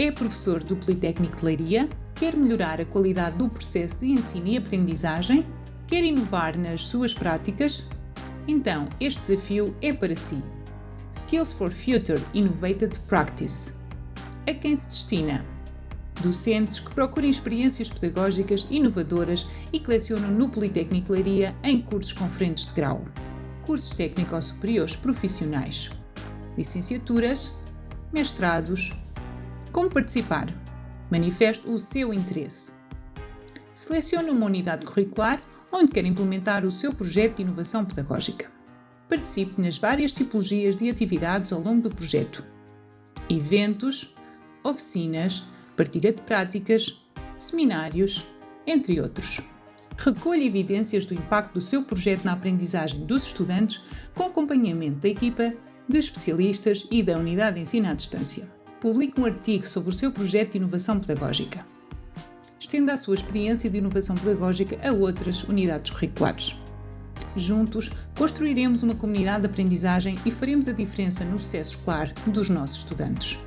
É professor do Politécnico de Leiria? Quer melhorar a qualidade do processo de ensino e aprendizagem? Quer inovar nas suas práticas? Então, este desafio é para si. Skills for Future Innovated Practice. A quem se destina? Docentes que procurem experiências pedagógicas inovadoras e que lecionam no Politécnico Leiria em cursos conferentes de grau. Cursos técnicos superiores profissionais. Licenciaturas, mestrados, como participar? Manifeste o seu interesse. Selecione uma unidade curricular onde quer implementar o seu projeto de inovação pedagógica. Participe nas várias tipologias de atividades ao longo do projeto. Eventos, oficinas, partilha de práticas, seminários, entre outros. Recolha evidências do impacto do seu projeto na aprendizagem dos estudantes com acompanhamento da equipa de especialistas e da unidade de ensino à distância publique um artigo sobre o seu projeto de inovação pedagógica. Estenda a sua experiência de inovação pedagógica a outras unidades curriculares. Juntos, construiremos uma comunidade de aprendizagem e faremos a diferença no sucesso escolar dos nossos estudantes.